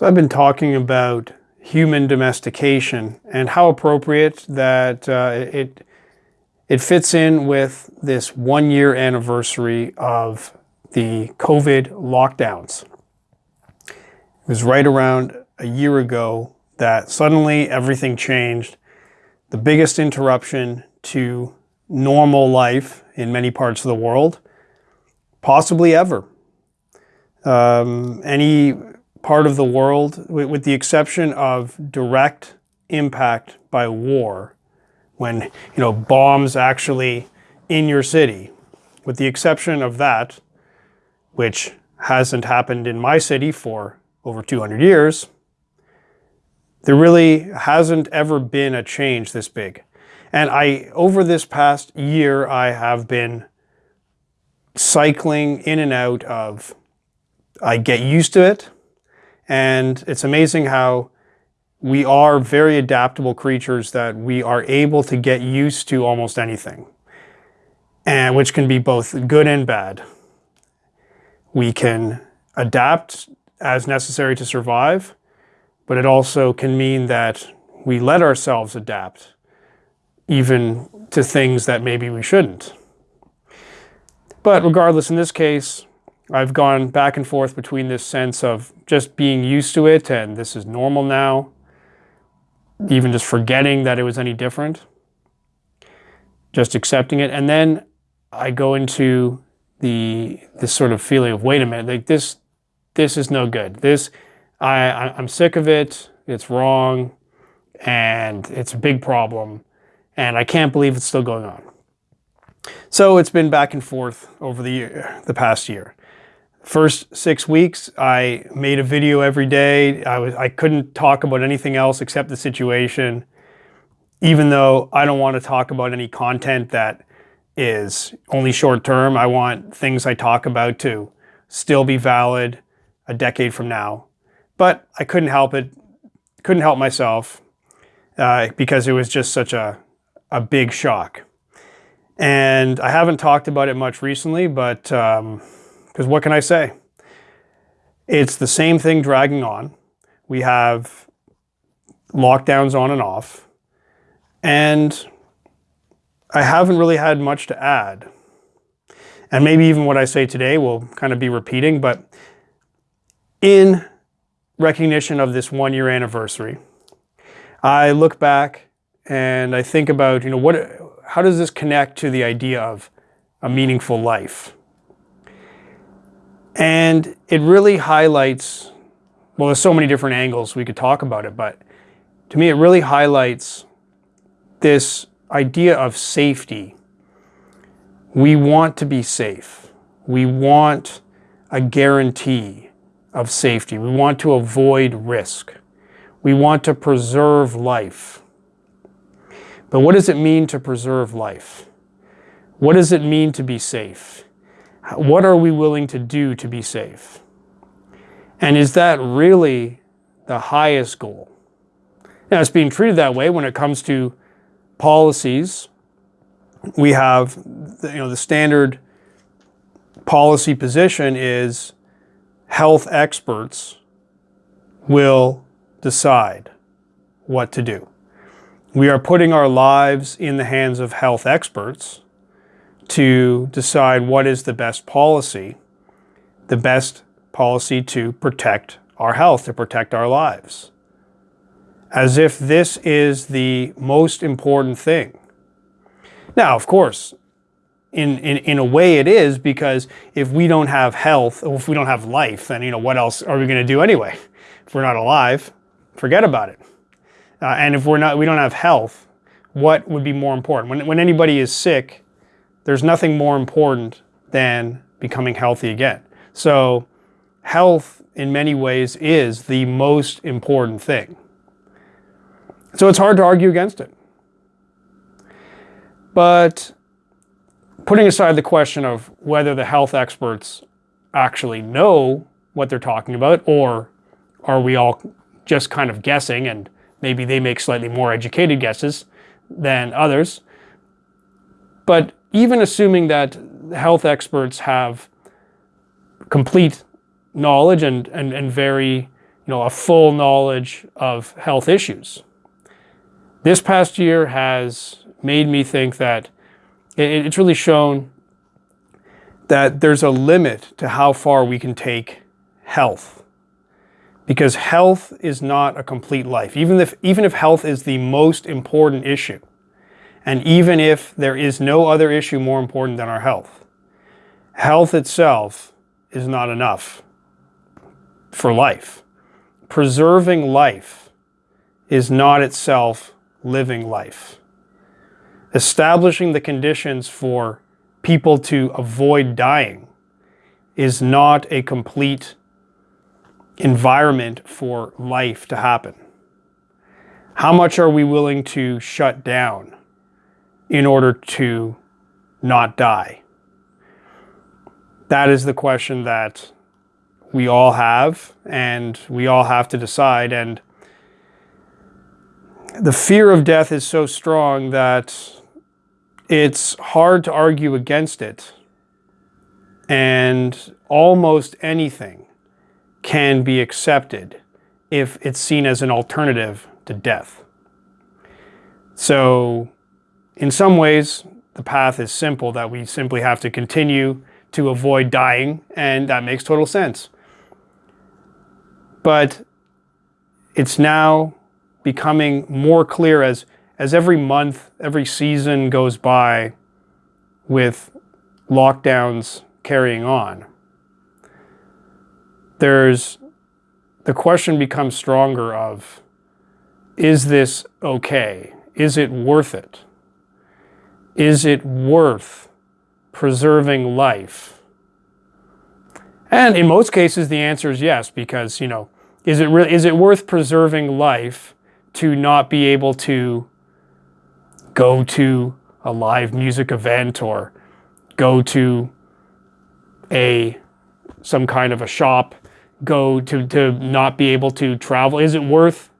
So I've been talking about human domestication and how appropriate that uh, it, it fits in with this one year anniversary of the COVID lockdowns. It was right around a year ago that suddenly everything changed. The biggest interruption to normal life in many parts of the world, possibly ever. Um, any part of the world, with the exception of direct impact by war, when you know bombs actually in your city, with the exception of that, which hasn't happened in my city for over 200 years, there really hasn't ever been a change this big. And I, over this past year, I have been cycling in and out of, I get used to it, and it's amazing how we are very adaptable creatures that we are able to get used to almost anything, and which can be both good and bad. We can adapt as necessary to survive, but it also can mean that we let ourselves adapt even to things that maybe we shouldn't. But regardless, in this case, I've gone back and forth between this sense of just being used to it and this is normal now, even just forgetting that it was any different, just accepting it. And then I go into the this sort of feeling of, wait a minute, like this, this is no good. This, I, I'm sick of it. It's wrong. And it's a big problem. And I can't believe it's still going on. So it's been back and forth over the year, the past year. First six weeks, I made a video every day. I, was, I couldn't talk about anything else except the situation, even though I don't want to talk about any content that is only short term. I want things I talk about to still be valid a decade from now. But I couldn't help it, couldn't help myself uh, because it was just such a, a big shock. And I haven't talked about it much recently, but because what can I say? It's the same thing dragging on. We have lockdowns on and off. And I haven't really had much to add. And maybe even what I say today will kind of be repeating, but in recognition of this one year anniversary, I look back and I think about, you know, what how does this connect to the idea of a meaningful life? And it really highlights, well, there's so many different angles we could talk about it, but to me, it really highlights this idea of safety. We want to be safe. We want a guarantee of safety. We want to avoid risk. We want to preserve life. But what does it mean to preserve life? What does it mean to be safe? What are we willing to do to be safe? And is that really the highest goal? Now, it's being treated that way when it comes to policies. We have, you know, the standard policy position is health experts will decide what to do. We are putting our lives in the hands of health experts to decide what is the best policy, the best policy to protect our health, to protect our lives. As if this is the most important thing. Now, of course, in, in, in a way it is because if we don't have health, if we don't have life, then you know what else are we going to do anyway? If we're not alive, forget about it. Uh, and if we're not, we don't have health, what would be more important? When, when anybody is sick, there's nothing more important than becoming healthy again. So health in many ways is the most important thing. So it's hard to argue against it. But putting aside the question of whether the health experts actually know what they're talking about or are we all just kind of guessing and Maybe they make slightly more educated guesses than others. But even assuming that health experts have complete knowledge and, and, and very you know, a full knowledge of health issues. This past year has made me think that it, it's really shown that there's a limit to how far we can take health. Because health is not a complete life. Even if, even if health is the most important issue, and even if there is no other issue more important than our health, health itself is not enough for life. Preserving life is not itself living life. Establishing the conditions for people to avoid dying is not a complete environment for life to happen. How much are we willing to shut down in order to not die? That is the question that we all have and we all have to decide. And the fear of death is so strong that it's hard to argue against it. And almost anything can be accepted if it's seen as an alternative to death. So in some ways, the path is simple that we simply have to continue to avoid dying, and that makes total sense. But it's now becoming more clear as, as every month, every season goes by with lockdowns carrying on. There's, the question becomes stronger of, is this okay? Is it worth it? Is it worth preserving life? And in most cases, the answer is yes, because, you know, is it, really, is it worth preserving life to not be able to go to a live music event or go to a some kind of a shop, go to, to not be able to travel? Is it worth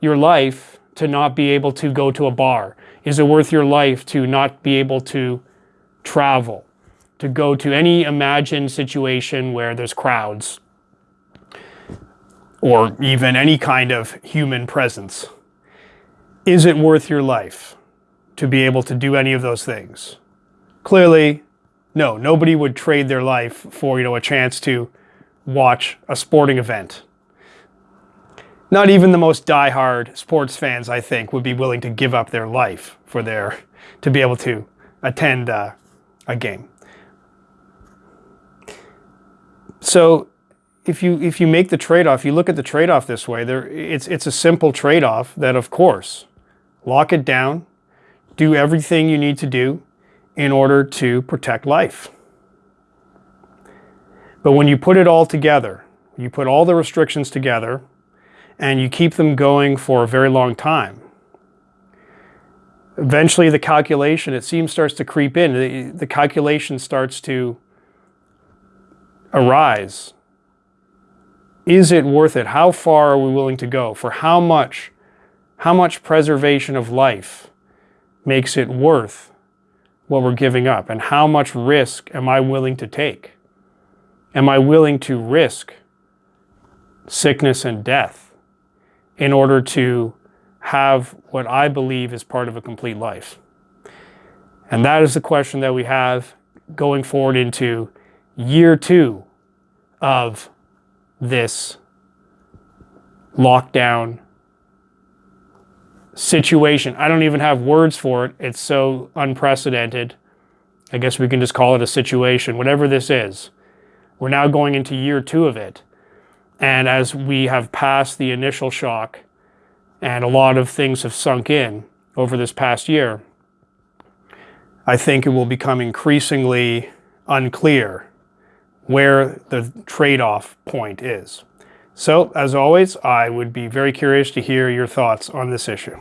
your life to not be able to go to a bar? Is it worth your life to not be able to travel? To go to any imagined situation where there's crowds? Or even any kind of human presence? Is it worth your life to be able to do any of those things? Clearly, no. Nobody would trade their life for, you know, a chance to watch a sporting event. Not even the most die-hard sports fans, I think, would be willing to give up their life for their to be able to attend uh, a game. So if you if you make the trade-off, you look at the trade-off this way, there it's it's a simple trade-off that of course lock it down, do everything you need to do in order to protect life. But when you put it all together, you put all the restrictions together and you keep them going for a very long time, eventually the calculation, it seems, starts to creep in. The, the calculation starts to arise. Is it worth it? How far are we willing to go? For how much how much preservation of life makes it worth what we're giving up? And how much risk am I willing to take? Am I willing to risk sickness and death in order to have what I believe is part of a complete life? And that is the question that we have going forward into year two of this lockdown situation. I don't even have words for it. It's so unprecedented. I guess we can just call it a situation, whatever this is. We're now going into year two of it. And as we have passed the initial shock and a lot of things have sunk in over this past year, I think it will become increasingly unclear where the trade-off point is. So, as always, I would be very curious to hear your thoughts on this issue.